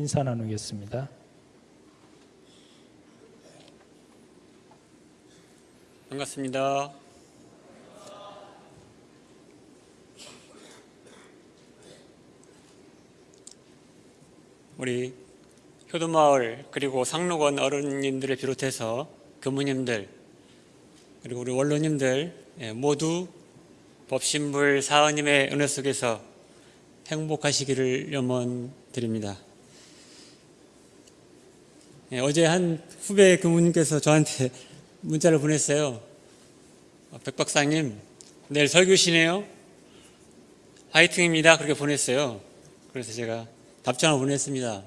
인사 나누겠습니다. 반갑습니다. 우리 효도마을 그리고 상록원 어른님들을 비롯해서 교무님들 그리고 우리 원로님들 예, 모두 법신불 사은님의 은혜 속에서 행복하시기를 염원드립니다. 예, 어제 한 후배 교무님께서 저한테 문자를 보냈어요. 어, 백 박사님, 내일 설교시네요. 화이팅입니다. 그렇게 보냈어요. 그래서 제가 답장을 보냈습니다.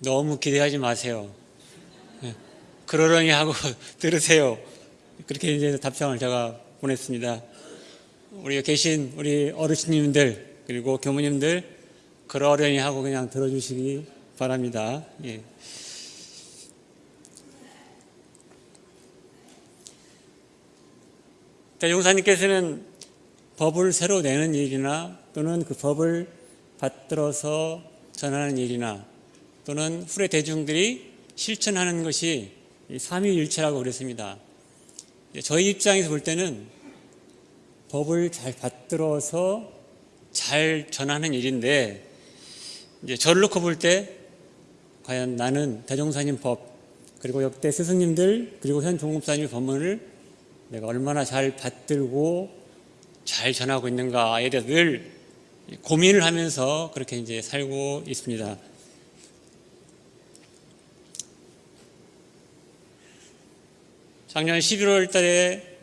너무 기대하지 마세요. 예, 그러려니 하고 들으세요. 그렇게 이제 답장을 제가 보냈습니다. 우리 계신 우리 어르신님들 그리고 교무님들 그러려니 하고 그냥 들어주시기 바랍니다. 예. 대종사님께서는 법을 새로 내는 일이나 또는 그 법을 받들어서 전하는 일이나 또는 후래 대중들이 실천하는 것이 이 삼위일체라고 그랬습니다. 저희 입장에서 볼 때는 법을 잘 받들어서 잘 전하는 일인데 이제 저를 놓고 볼 때 과연 나는 대종사님 법 그리고 역대 스승님들 그리고 현 종업사님의 법문을 내가 얼마나 잘 받들고 잘 전하고 있는가에 대해서 늘 고민을 하면서 그렇게 이제 살고 있습니다. 작년 11월 달에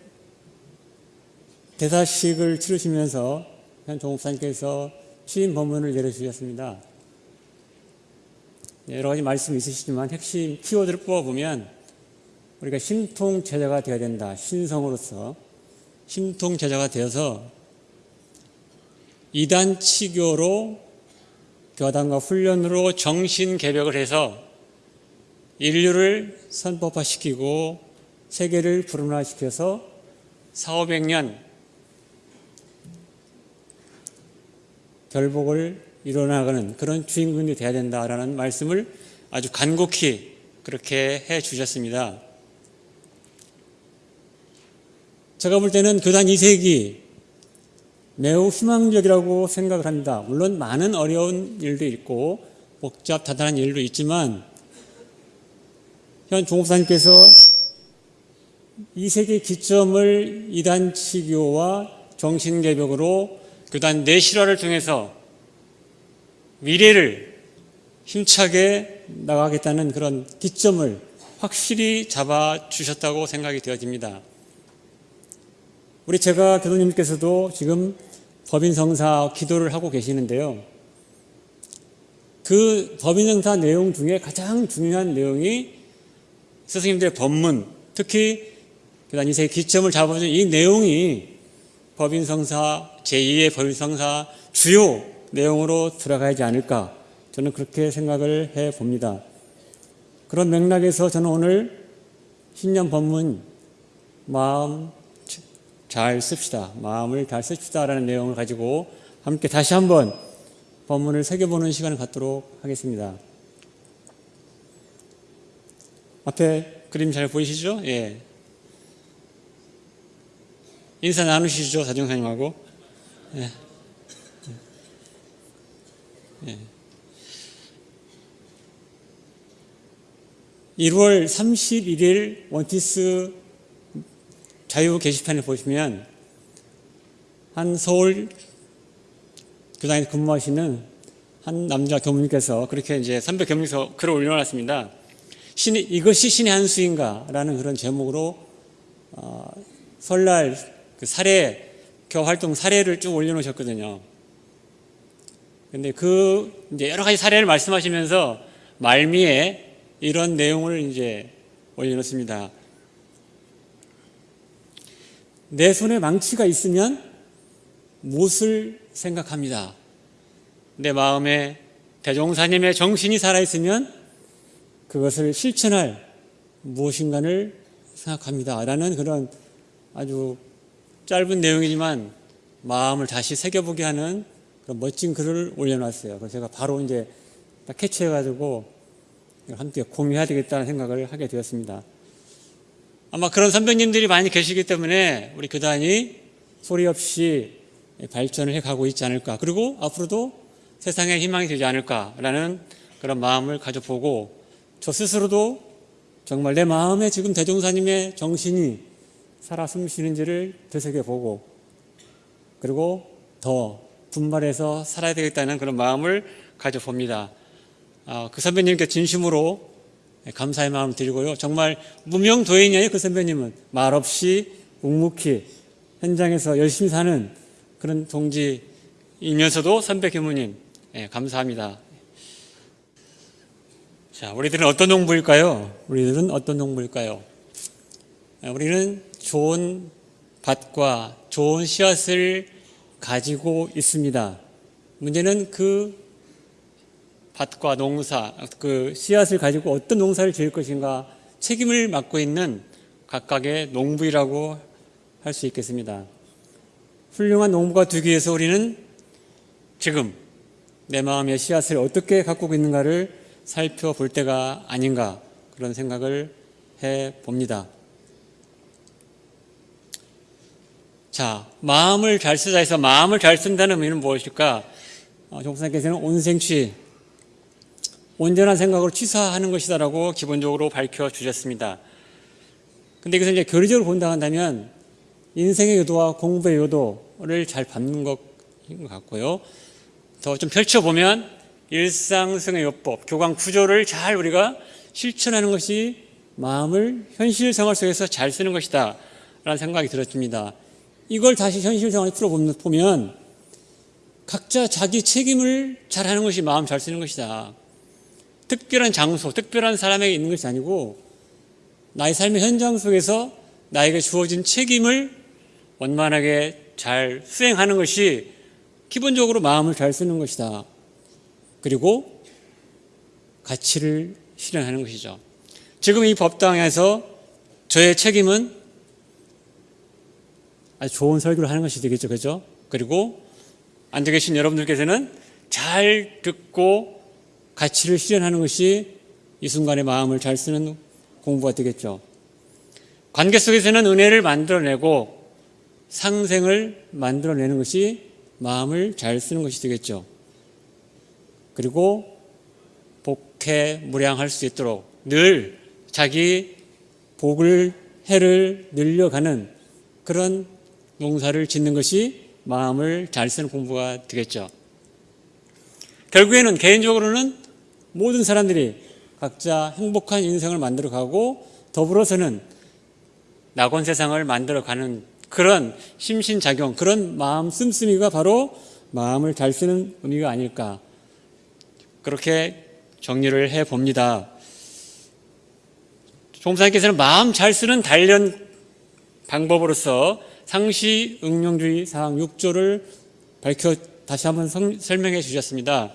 대사식을 치르시면서 현 종업사님께서 취임 법문을 내려주셨습니다. 여러 가지 말씀이 있으시지만 핵심 키워드를 뽑아보면 우리가 신통 제자가 되어야 된다. 신성으로서 신통 제자가 되어서 이단 치교로 교단과 훈련으로 정신 개벽을 해서 인류를 선법화시키고 세계를 불운화시켜서 4, 500년 결복을 이뤄나가는 그런 주인공이 되어야 된다라는 말씀을 아주 간곡히 그렇게 해 주셨습니다. 제가 볼 때는 교단 2세기 매우 희망적이라고 생각을 합니다. 물론 많은 어려운 일도 있고 복잡 다단한 일도 있지만 현 종업사님께서 2세기 기점을 이단치교와 정신개벽으로 교단 내실화를 통해서 미래를 힘차게 나가겠다는 그런 기점을 확실히 잡아주셨다고 생각이 되어집니다. 우리 제가 교수님께서도 지금 법인성사 기도를 하고 계시는데요. 그 법인성사 내용 중에 가장 중요한 내용이 스승님들의 법문, 특히 교단 이세 기점을 잡아준 이 내용이 법인성사 제2의 법인성사 주요 내용으로 들어가지 않을까 저는 그렇게 생각을 해 봅니다. 그런 맥락에서 저는 오늘 신년 법문 마음 잘 씁시다. 마음을 잘 씁시다라는 내용을 가지고 함께 다시 한번 법문을 새겨보는 시간을 갖도록 하겠습니다. 앞에 그림 잘 보이시죠? 예. 인사 나누시죠, 사정사님하고. 예. 예. 1월 31일 원티스 자유 게시판에 보시면 한 서울 교당에 근무하시는 한 남자 교무님께서 그렇게 이제 선배 교무님께서 글을 올려놨습니다. 신이, 이것이 신의 한 수인가? 라는 그런 제목으로 어, 설날 그 사례, 교 활동 사례를 쭉 올려놓으셨거든요. 근데 그 이제 여러 가지 사례를 말씀하시면서 말미에 이런 내용을 이제 올려놓습니다. 내 손에 망치가 있으면 무엇을 생각합니다. 내 마음에 대종사님의 정신이 살아있으면 그것을 실천할 무엇인가를 생각합니다. 라는 그런 아주 짧은 내용이지만 마음을 다시 새겨보게 하는 그런 멋진 글을 올려놨어요. 그래서 제가 바로 이제 딱 캐치해가지고 함께 공유해야 되겠다는 생각을 하게 되었습니다. 아마 그런 선배님들이 많이 계시기 때문에 우리 교단이 소리 없이 발전을 해가고 있지 않을까. 그리고 앞으로도 세상에 희망이 되지 않을까라는 그런 마음을 가져보고 저 스스로도 정말 내 마음에 지금 대종사님의 정신이 살아 숨쉬는지를 되새겨보고 그리고 더 분발해서 살아야 되겠다는 그런 마음을 가져봅니다. 아, 그 선배님께 진심으로 감사의 마음을 드리고요. 정말 무명도인이에요. 그 선배님은 말없이 묵묵히 현장에서 열심히 사는 그런 동지이면서도 선배 교무님 예, 감사합니다. 자, 우리들은 어떤 농부일까요? 우리들은 어떤 농부일까요? 아, 우리는 좋은 밭과 좋은 씨앗을 가지고 있습니다. 문제는 그 밭과 농사, 그 씨앗을 가지고 어떤 농사를 지을 것인가 책임을 맡고 있는 각각의 농부이라고 할 수 있겠습니다. 훌륭한 농부가 되기 위해서 우리는 지금 내 마음의 씨앗을 어떻게 가꾸고 있는가를 살펴볼 때가 아닌가 그런 생각을 해 봅니다. 자, 마음을 잘 쓰자 해서 마음을 잘 쓴다는 의미는 무엇일까? 어, 종사님께서는 온생취, 온전한 생각으로 취사하는 것이다라고 기본적으로 밝혀 주셨습니다. 근데 이것을 이제 교리적으로 본다 한다면 인생의 요도와 공부의 요도를 잘 것인 것 같고요. 더 좀 펼쳐보면 일상생의 요법, 교감 구조를 잘 우리가 실천하는 것이 마음을 현실 생활 속에서 잘 쓰는 것이다. 라는 생각이 들었습니다. 이걸 다시 현실 생활에 풀어보면 각자 자기 책임을 잘 하는 것이 마음 잘 쓰는 것이다. 특별한 장소, 특별한 사람에게 있는 것이 아니고 나의 삶의 현장 속에서 나에게 주어진 책임을 원만하게 잘 수행하는 것이 기본적으로 마음을 잘 쓰는 것이다. 그리고 가치를 실현하는 것이죠. 지금 이 법당에서 저의 책임은 아주 좋은 설교를 하는 것이 되겠죠. 그죠? 그리고 앉아 계신 여러분들께서는 잘 듣고 가치를 실현하는 것이 이 순간의 마음을 잘 쓰는 공부가 되겠죠. 관계 속에서는 은혜를 만들어내고 상생을 만들어내는 것이 마음을 잘 쓰는 것이 되겠죠. 그리고 복해 무량할 수 있도록 늘 자기 복을 해를 늘려가는 그런 농사를 짓는 것이 마음을 잘 쓰는 공부가 되겠죠. 결국에는 개인적으로는 모든 사람들이 각자 행복한 인생을 만들어가고 더불어서는 낙원 세상을 만들어가는 그런 심신작용, 그런 마음 씀씀이가 바로 마음을 잘 쓰는 의미가 아닐까. 그렇게 정리를 해 봅니다. 종사님께서는 마음 잘 쓰는 단련 방법으로서 상시 응용주의 사항 6조를 밝혀 다시 한번 성, 설명해 주셨습니다.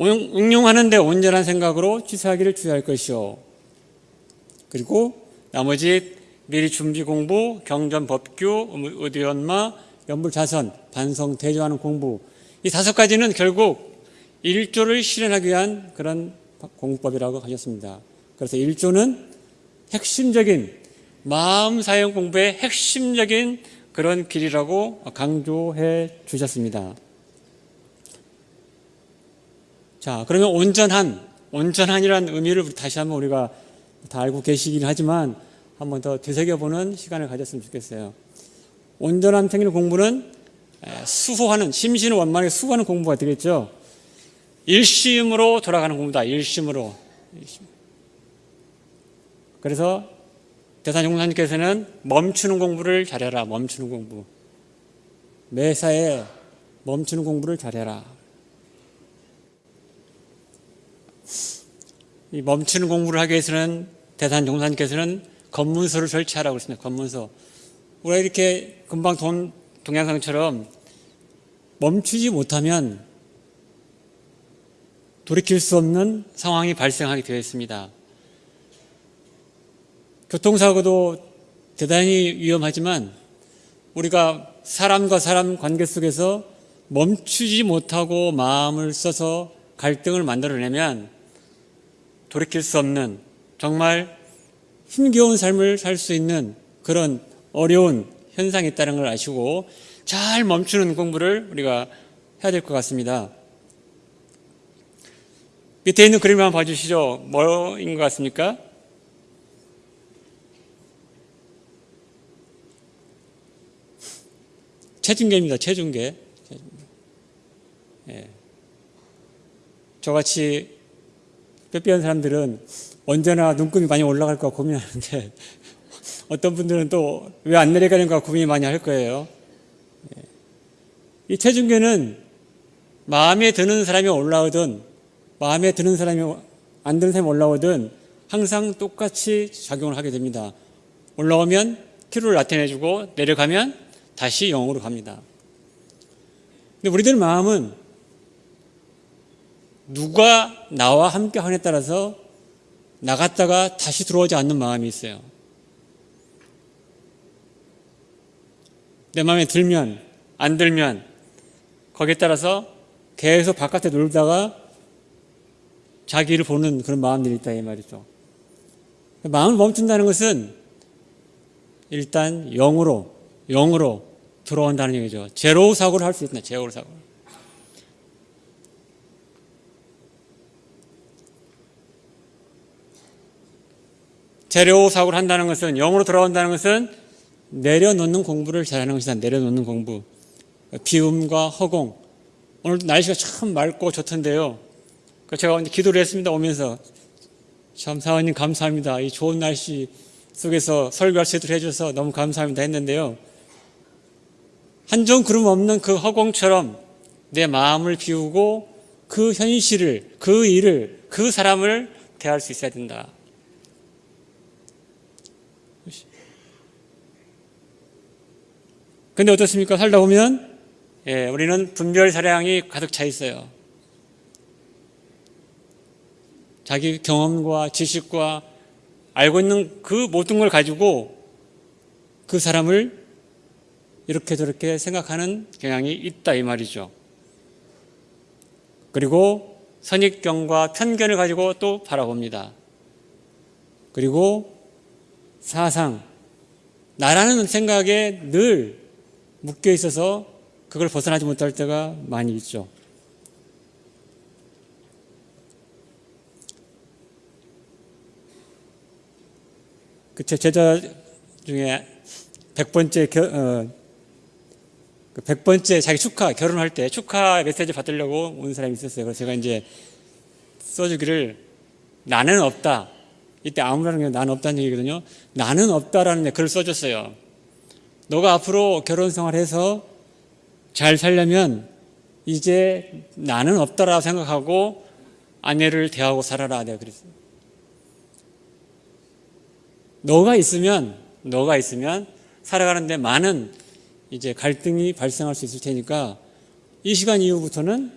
응용하는데 온전한 생각으로 취사하기를 주의할 것이요. 그리고 나머지 미리 준비 공부, 경전 법규, 의료연마, 연불 자선, 반성, 대조하는 공부 이 다섯 가지는 결국 일조를 실현하기 위한 그런 공부법이라고 하셨습니다. 그래서 일조는 핵심적인 마음 사용 공부의 핵심적인 그런 길이라고 강조해 주셨습니다. 자, 그러면 온전한, 온전한이라는 의미를 다시 한번 우리가 다 알고 계시긴 하지만 한 번 더 되새겨보는 시간을 가졌으면 좋겠어요. 온전한 생일 공부는 수호하는, 심신을 원만하게 수호하는 공부가 되겠죠. 일심으로 돌아가는 공부다. 일심으로. 그래서 대사종사님께서는 멈추는 공부를 잘해라. 멈추는 공부. 매사에 멈추는 공부를 잘해라. 이 멈추는 공부를 하기 위해서는 대산 종사님께서는 검문서를 설치하라고 했습니다. 검문서. 우리가 이렇게 금방 동, 동양상처럼 멈추지 못하면 돌이킬 수 없는 상황이 발생하게 되어 있습니다. 교통사고도 대단히 위험하지만 우리가 사람과 사람 관계 속에서 멈추지 못하고 마음을 써서 갈등을 만들어내면 돌이킬 수 없는 정말 힘겨운 삶을 살 수 있는 그런 어려운 현상이 있다는 걸 아시고 잘 멈추는 공부를 우리가 해야 될 것 같습니다. 밑에 있는 그림 한번 봐주시죠. 뭐인 것 같습니까? 체중계입니다. 체중계. 예. 저같이 뼈뼈한 사람들은 언제나 눈금이 많이 올라갈까 고민하는데 어떤 분들은 또 왜 안 내려가는가 고민 많이 할 거예요. 예. 이 체중계는 마음에 드는 사람이 올라오든 마음에 드는 사람이 안 드는 사람이 올라오든 항상 똑같이 작용을 하게 됩니다. 올라오면 키로를 나타내주고 내려가면 다시 영으로 갑니다. 근데 우리들 마음은 누가 나와 함께 하느냐에 따라서 나갔다가 다시 들어오지 않는 마음이 있어요. 내 마음에 들면 안 들면 거기에 따라서 계속 바깥에 놀다가 자기를 보는 그런 마음들이 있다 이 말이죠. 마음을 멈춘다는 것은 일단 영으로 영으로 들어온다는 얘기죠. 제로 사고를 할 수 있다. 제로 사고. 제로 사고를 한다는 것은 영으로 돌아온다는 것은 내려놓는 공부를 잘하는 것이다. 내려놓는 공부. 비움과 허공. 오늘 날씨가 참 맑고 좋던데요. 그 제가 이제 기도를 했습니다. 오면서 참 사원님 감사합니다. 이 좋은 날씨 속에서 설교할 수 있도록 해주셔서 너무 감사합니다 했는데요. 한 점 구름 없는 그 허공처럼 내 마음을 비우고 그 현실을, 그 일을, 그 사람을 대할 수 있어야 된다. 근데 어떻습니까? 살다 보면 예, 우리는 분별 사량이 가득 차 있어요. 자기 경험과 지식과 알고 있는 그 모든 걸 가지고 그 사람을 이렇게 저렇게 생각하는 경향이 있다 이 말이죠. 그리고 선입견과 편견을 가지고 또 바라봅니다. 그리고 사상, 나라는 생각에 늘 묶여 있어서 그걸 벗어나지 못할 때가 많이 있죠. 그제 제자 중에 100번째 겨, 어, 그 100번째 자기 축하 결혼할 때 축하 메시지 받으려고 온 사람이 있었어요. 그래서 제가 이제 써주기를 나는 없다. 이때 아무라는 게 나는 없다는 얘기거든요. 나는 없다라는 글을 써줬어요. 너가 앞으로 결혼 생활해서 잘 살려면 이제 나는 없다라고 생각하고 아내를 대하고 살아라. 내가 그랬어요. 너가 있으면, 너가 있으면 살아가는데 많은 이제 갈등이 발생할 수 있을 테니까 이 시간 이후부터는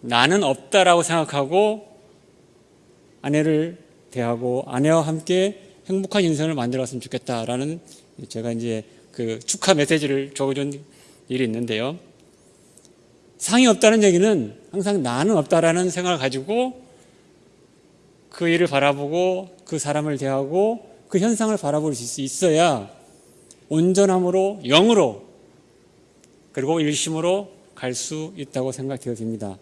나는 없다라고 생각하고 아내를 대하고 아내와 함께 행복한 인생을 만들었으면 좋겠다라는 제가 이제 그 축하 메시지를 적어준 일이 있는데요. 상이 없다는 얘기는 항상 나는 없다라는 생각을 가지고 그 일을 바라보고 그 사람을 대하고 그 현상을 바라볼 수 있어야 온전함으로 영으로 그리고 일심으로 갈 수 있다고 생각되어집니다.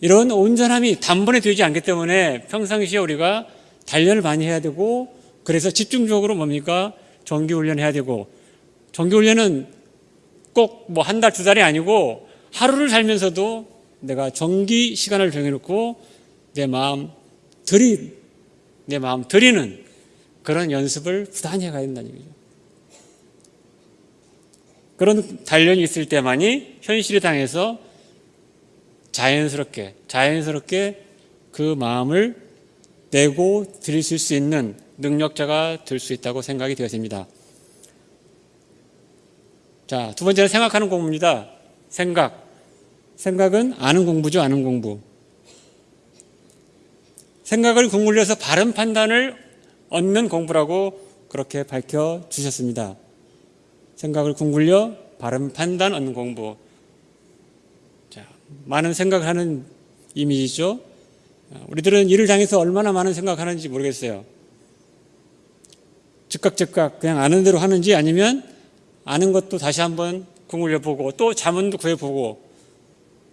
이런 온전함이 단번에 되지 않기 때문에 평상시에 우리가 단련을 많이 해야 되고 그래서 집중적으로 뭡니까 정기훈련 해야 되고 정기훈련은 꼭 뭐 한 달 두 달이 아니고 하루를 살면서도 내가 정기 시간을 정해놓고 내 마음 들이 내 마음 들이는 그런 연습을 부단히 해가야 된다는 얘기죠. 그런 단련이 있을 때만이 현실에 당해서 자연스럽게 자연스럽게 그 마음을 내고 들이실 수 있는 능력자가 될 수 있다고 생각이 되었습니다. 자, 두 번째는 생각하는 공부입니다. 생각. 생각은 아는 공부죠, 아는 공부. 생각을 궁굴려서 바른 판단을 얻는 공부라고 그렇게 밝혀 주셨습니다. 생각을 궁굴려 바른 판단 얻는 공부. 자, 많은 생각을 하는 이미지죠. 우리들은 이를 당해서 얼마나 많은 생각하는지 모르겠어요. 즉각 즉각 그냥 아는 대로 하는지 아니면 아는 것도 다시 한번 궁을려보고 또 자문도 구해보고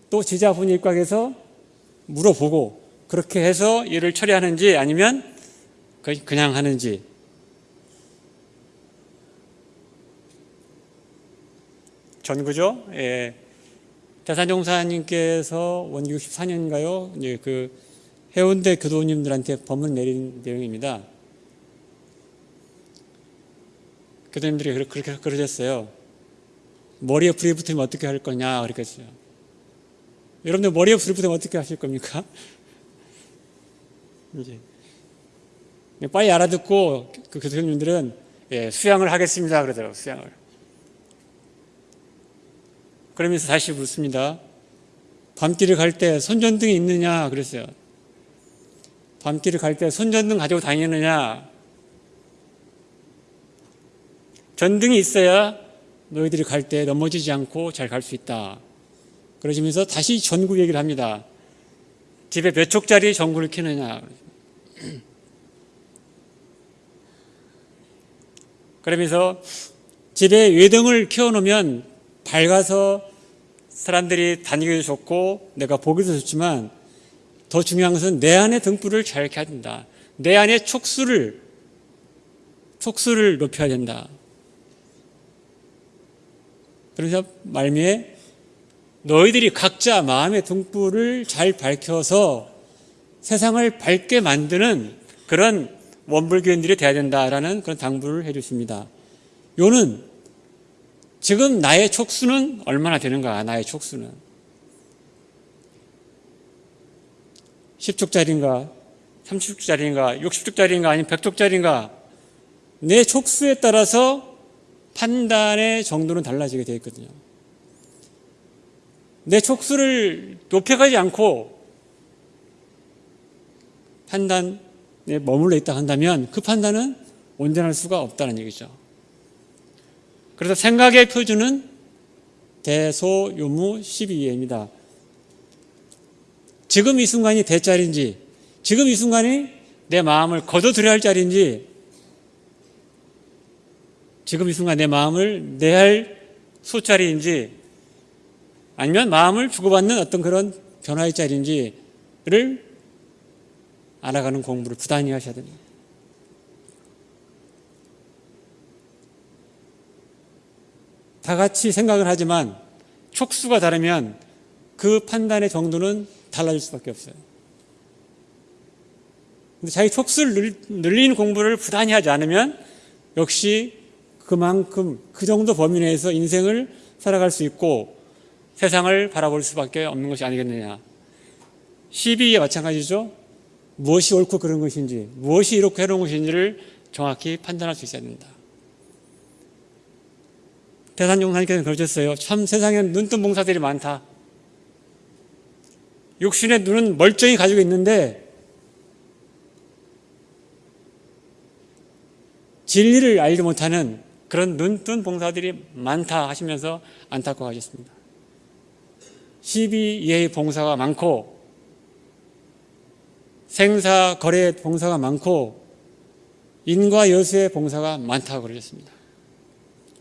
또 지자분 입각에서 물어보고 그렇게 해서 일을 처리하는지 아니면 그냥 하는지 전구죠. 예. 대산종사님께서 원기 64년인가요? 이제 그 해운대 교도님들한테 법문 내린 내용입니다. 교도님들이 그렇게 그러셨어요. 머리에 불이 붙으면 어떻게 할 거냐 그랬겠어요. 여러분들 머리에 불이 붙으면 어떻게 하실 겁니까? 이제 빨리 알아듣고 그 교수님들은 예, 수양을 하겠습니다 그러더라고요. 수양을. 그러면서 다시 묻습니다. 밤길을 갈 때 손전등이 있느냐 그랬어요. 밤길을 갈 때 손전등 가지고 다니느냐 전등이 있어야 너희들이 갈 때 넘어지지 않고 잘 갈 수 있다. 그러시면서 다시 전구 얘기를 합니다. 집에 몇 촉짜리 전구를 켜느냐. 그러면서 집에 외등을 켜놓으면 밝아서 사람들이 다니기도 좋고 내가 보기도 좋지만 더 중요한 것은 내 안에 등불을 잘 켜야 된다. 내 안에 촉수를 촉수를 높여야 된다. 그래서 말미에 너희들이 각자 마음의 등불을 잘 밝혀서 세상을 밝게 만드는 그런 원불교인들이 돼야 된다라는 그런 당부를 해 주십니다. 요는 지금 나의 촉수는 얼마나 되는가, 나의 촉수는. 10촉짜리인가, 30촉짜리인가, 60촉짜리인가, 아니면 100촉짜리인가, 내 촉수에 따라서 판단의 정도는 달라지게 되어 있거든요. 내 촉수를 높여가지 않고 판단에 머물러 있다 한다면 그 판단은 온전할 수가 없다는 얘기죠. 그래서 생각의 표준은 대소요무 12예입니다. 지금 이 순간이 대 자리인지 지금 이 순간이 내 마음을 거둬들여야 할 자리인지 지금 이 순간 내 마음을 내할 소자리인지 아니면 마음을 주고받는 어떤 그런 변화의 자리인지를 알아가는 공부를 부단히 하셔야 됩니다. 다 같이 생각을 하지만 촉수가 다르면 그 판단의 정도는 달라질 수밖에 없어요. 근데 자기 촉수를 늘리는 공부를 부단히 하지 않으면 역시 그만큼 그 정도 범위 내에서 인생을 살아갈 수 있고 세상을 바라볼 수밖에 없는 것이 아니겠느냐. 시비에 마찬가지죠. 무엇이 옳고 그런 것인지, 무엇이 이렇게 해로운 것인지를 정확히 판단할 수 있어야 된다. 대산종사님께서 그러셨어요. 참 세상엔 눈뜬 봉사들이 많다. 육신의 눈은 멀쩡히 가지고 있는데 진리를 알지 못하는 그런 눈뜬 봉사들이 많다 하시면서 안타까워하셨습니다. 12예의 봉사가 많고 생사 거래 봉사가 많고 인과 여수의 봉사가 많다고 그러셨습니다.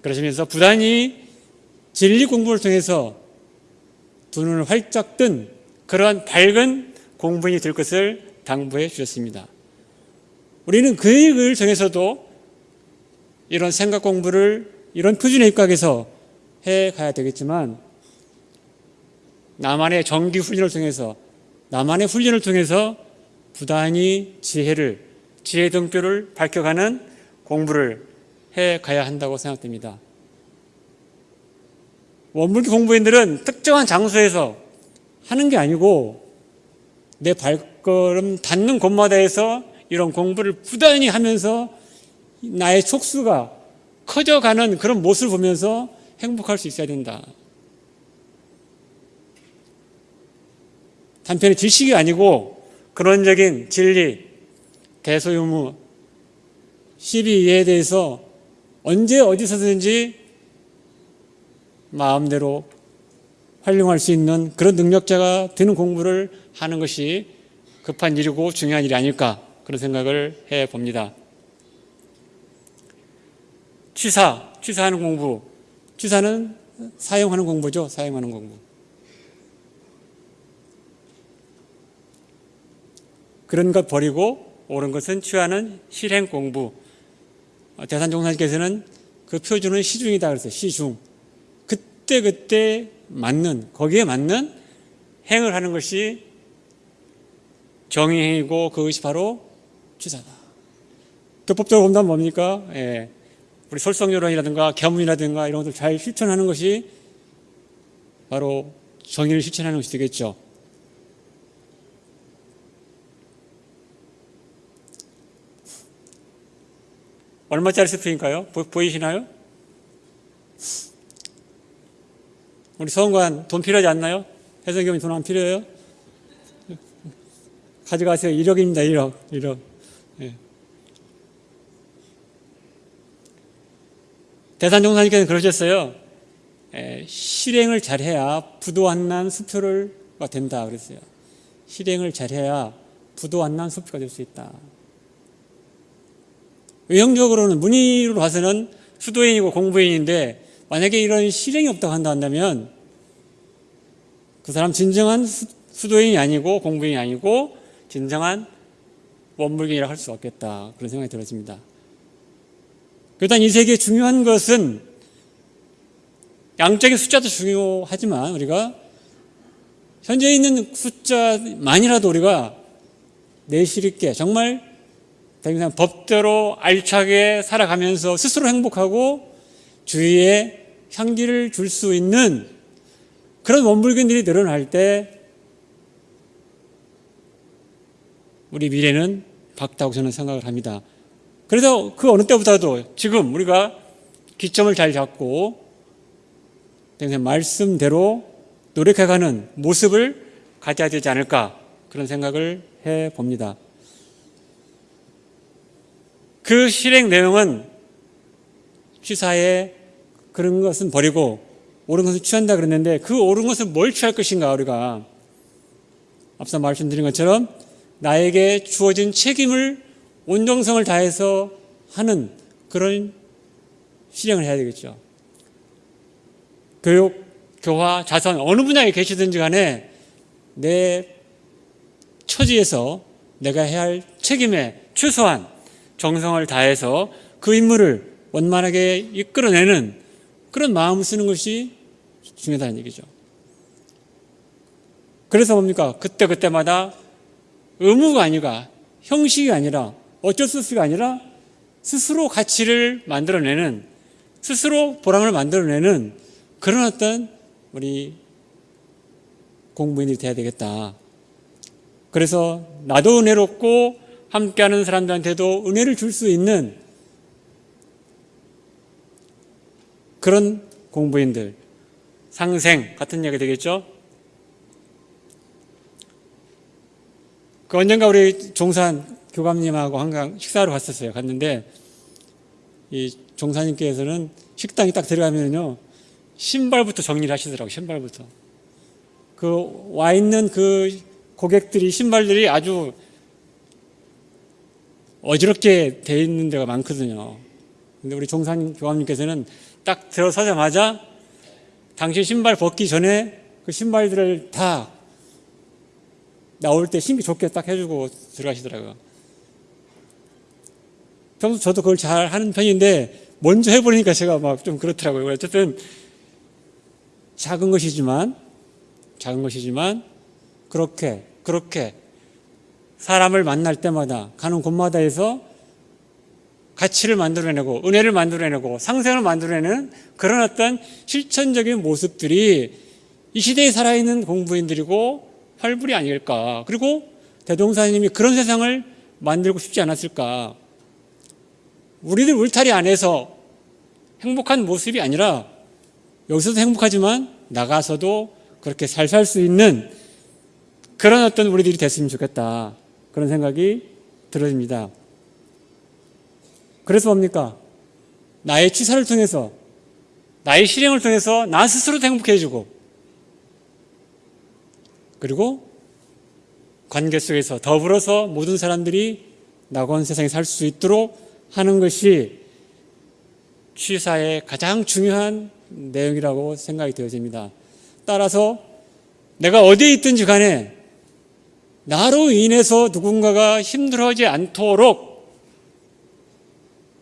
그러시면서 부단히 진리 공부를 통해서 두 눈을 활짝 뜬 그러한 밝은 공부인이 될 것을 당부해 주셨습니다. 우리는 그 일을 통해서도 이런 생각 공부를 이런 표준에 입각해서 해 가야 되겠지만 나만의 정기 훈련을 통해서 나만의 훈련을 통해서 부단히 지혜를 지혜 등뼈를 밝혀가는 공부를 해 가야 한다고 생각됩니다. 원불교 공부인들은 특정한 장소에서 하는 게 아니고 내 발걸음 닿는 곳마다에서 이런 공부를 부단히 하면서 나의 촉수가 커져가는 그런 모습을 보면서 행복할 수 있어야 된다. 단편의 지식이 아니고 근원적인 진리, 대소유무, 12에 대해서 언제 어디서든지 마음대로 활용할 수 있는 그런 능력자가 되는 공부를 하는 것이 급한 일이고 중요한 일이 아닐까 그런 생각을 해 봅니다. 취사, 취사하는 공부. 취사는 사용하는 공부죠. 사용하는 공부. 그런 것 버리고 옳은 것은 취하는 실행 공부. 어, 대산종사님께서는 그 표준은 시중이다 그랬어요. 시중. 그때 그때 맞는 거기에 맞는 행을 하는 것이 정의행이고 그것이 바로 취사다. 교법적으로 본다면 뭡니까? 예. 우리 솔성요론이라든가 겸문이라든가 이런 것들 잘 실천하는 것이 바로 정의를 실천하는 것이 되겠죠. 얼마짜리 스프인가요? 보, 이시나요 우리 서원관 돈 필요하지 않나요? 해성경이 돈 안 필요해요? 가져가세요. 1억입니다. 1억. 1억. 예. 대산 종사님께서는 그러셨어요. 에, 실행을 잘해야 부도안난 수표가 된다 그랬어요. 실행을 잘해야 부도안난 수표가 될 수 있다. 외형적으로는 문의로 봐서는 수도인이고 공부인인데 만약에 이런 실행이 없다고 한다면 그 사람 진정한 수도인이 아니고 공부인이 아니고 진정한 원불경이라 할수 없겠다 그런 생각이 들어집니다. 일단 이 세계에 중요한 것은 양적인 숫자도 중요하지만 우리가 현재 있는 숫자만이라도 우리가 내실 있게 정말 법대로 알차게 살아가면서 스스로 행복하고 주위에 향기를 줄 수 있는 그런 원불견들이 늘어날 때 우리 미래는 밝다고 저는 생각을 합니다. 그래서 그 어느 때보다도 지금 우리가 기점을 잘 잡고 말씀대로 노력해가는 모습을 가져야 되지 않을까 그런 생각을 해 봅니다. 그 실행 내용은 취사에 그런 것은 버리고 옳은 것을 취한다 그랬는데 그 옳은 것을 뭘 취할 것인가 우리가 앞서 말씀드린 것처럼 나에게 주어진 책임을 온정성을 다해서 하는 그런 실행을 해야 되겠죠. 교육, 교화, 자선 어느 분야에 계시든지 간에 내 처지에서 내가 해야 할 책임에 최소한 정성을 다해서 그 임무를 원만하게 이끌어내는 그런 마음을 쓰는 것이 중요하다는 얘기죠. 그래서 뭡니까? 그때그때마다 의무가 아니라 형식이 아니라 어쩔 수 없이가 아니라 스스로 가치를 만들어내는 스스로 보람을 만들어내는 그런 어떤 우리 공부인이 돼야 되겠다. 그래서 나도 은혜롭고 함께하는 사람들한테도 은혜를 줄 수 있는 그런 공부인들 상생 같은 얘기 되겠죠? 그 언젠가 우리 종산 교감님하고 한강 식사를 갔었어요. 갔는데 이 종사님께서는 식당에 딱 들어가면요 신발부터 정리를 하시더라고 신발부터 그 와 있는 그 고객들이 신발들이 아주 어지럽게 돼 있는 데가 많거든요. 근데 우리 종사님 교감님께서는 딱 들어서자마자 당신 신발 벗기 전에 그 신발들을 다 나올 때 신기 좋게 딱 해주고 들어가시더라고요. 평소 저도 그걸 잘 하는 편인데 먼저 해버리니까 제가 막 좀 그렇더라고요. 어쨌든 작은 것이지만 작은 것이지만 그렇게 그렇게 사람을 만날 때마다 가는 곳마다에서 가치를 만들어내고 은혜를 만들어내고 상생을 만들어내는 그런 어떤 실천적인 모습들이 이 시대에 살아있는 공부인들이고 활불이 아닐까 그리고 대동사님이 그런 세상을 만들고 싶지 않았을까 우리들 울타리 안에서 행복한 모습이 아니라 여기서도 행복하지만 나가서도 그렇게 잘 살 수 있는 그런 어떤 우리들이 됐으면 좋겠다. 그런 생각이 들어집니다. 그래서 뭡니까? 나의 취사를 통해서 나의 실행을 통해서 나 스스로도 행복해지고 그리고 관계 속에서 더불어서 모든 사람들이 낙원 세상에 살 수 있도록 하는 것이 취사의 가장 중요한 내용이라고 생각이 되어집니다. 따라서 내가 어디에 있든지 간에 나로 인해서 누군가가 힘들어하지 않도록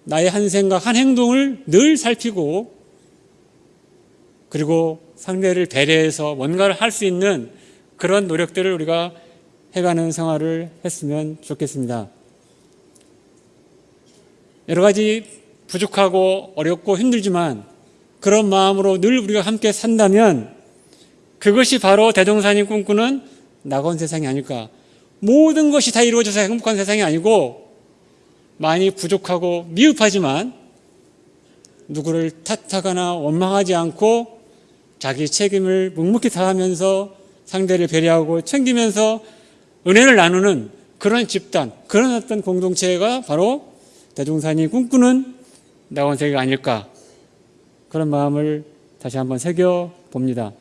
나의 한 생각, 한 행동을 늘 살피고 그리고 상대를 배려해서 뭔가를 할 수 있는 그런 노력들을 우리가 해가는 생활을 했으면 좋겠습니다. 여러 가지 부족하고 어렵고 힘들지만 그런 마음으로 늘 우리가 함께 산다면 그것이 바로 대종산이 꿈꾸는 낙원 세상이 아닐까. 모든 것이 다 이루어져서 행복한 세상이 아니고 많이 부족하고 미흡하지만 누구를 탓하거나 원망하지 않고 자기 책임을 묵묵히 다하면서 상대를 배려하고 챙기면서 은혜를 나누는 그런 집단, 그런 어떤 공동체가 바로 대종산이 꿈꾸는 낙원세계가 아닐까 그런 마음을 다시 한번 새겨 봅니다.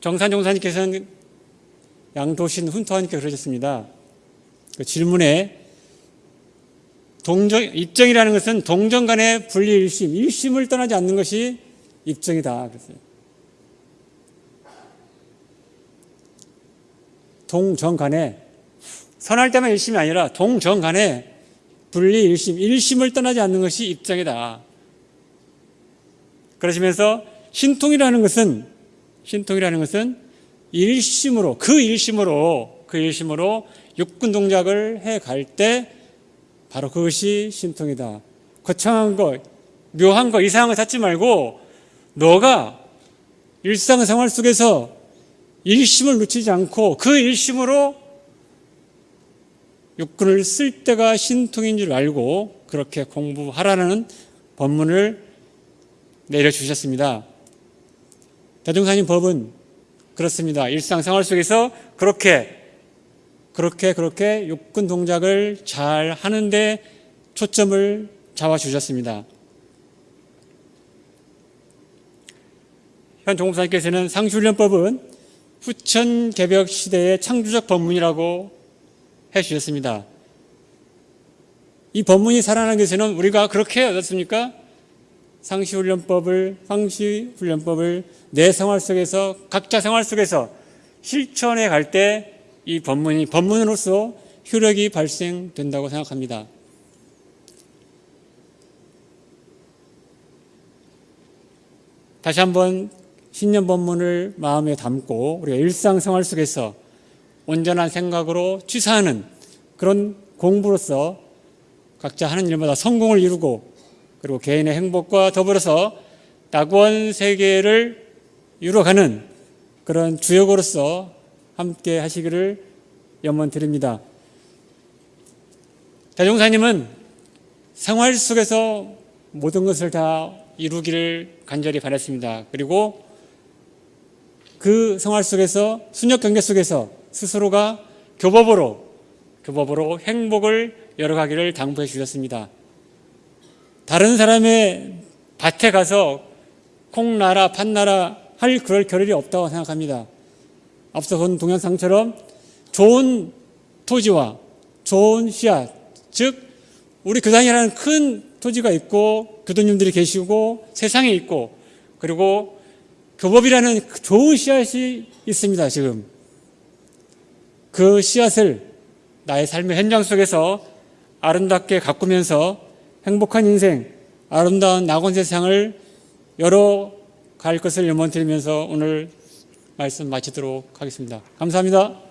정산 종사님께서는 양도신 훈터하니까 그러셨습니다. 그 질문에 동정, 입정이라는 것은 동정 간의 분리 일심, 일심을 떠나지 않는 것이 입정이다. 그랬어요. 동정 간에 선할 때만 일심이 아니라 동정 간에 분리 일심, 일심을 떠나지 않는 것이 입정이다. 그러시면서 신통이라는 것은 신통이라는 것은 일심으로 그 일심으로 그 일심으로 육군 동작을 해갈 때 바로 그것이 신통이다. 거창한 거, 묘한 거, 이상한 거 찾지 말고 너가 일상생활 속에서 일심을 놓치지 않고 그 일심으로 육군을 쓸 때가 신통인 줄 알고 그렇게 공부하라는 법문을 내려주셨습니다. 대종사님 법은 그렇습니다. 일상생활 속에서 그렇게 그렇게 그렇게 육군 동작을 잘 하는데 초점을 잡아 주셨습니다. 현 종사님께서는 상수훈련법은 후천 개벽 시대의 창조적 법문이라고 해 주셨습니다. 이 법문이 살아나기 위해서는 우리가 그렇게 어떻습니까? 상시훈련법을 상시훈련법을 내 생활 속에서 각자 생활 속에서 실천해 갈 때 이 법문이 법문으로서 효력이 발생된다고 생각합니다. 다시 한번 신년 법문을 마음에 담고 우리가 일상생활 속에서 온전한 생각으로 취사하는 그런 공부로서 각자 하는 일마다 성공을 이루고 그리고 개인의 행복과 더불어서 낙원 세계를 이루어가는 그런 주역으로서 함께 하시기를 염원 드립니다. 대종사님은 생활 속에서 모든 것을 다 이루기를 간절히 바랐습니다. 그리고 그 생활 속에서 순역 경계 속에서 스스로가 교법으로 교법으로 행복을 열어가기를 당부해 주셨습니다. 다른 사람의 밭에 가서 콩나라, 팥나라 할 그럴 겨를이 없다고 생각합니다. 앞서 본 동영상처럼 좋은 토지와 좋은 씨앗, 즉 우리 교단이라는 큰 토지가 있고 교도님들이 계시고 세상에 있고 그리고 교법이라는 좋은 씨앗이 있습니다. 지금 그 씨앗을 나의 삶의 현장 속에서 아름답게 가꾸면서 행복한 인생, 아름다운 낙원 세상을 열어 갈 것을 염원 드리면서 오늘 말씀 마치도록 하겠습니다. 감사합니다.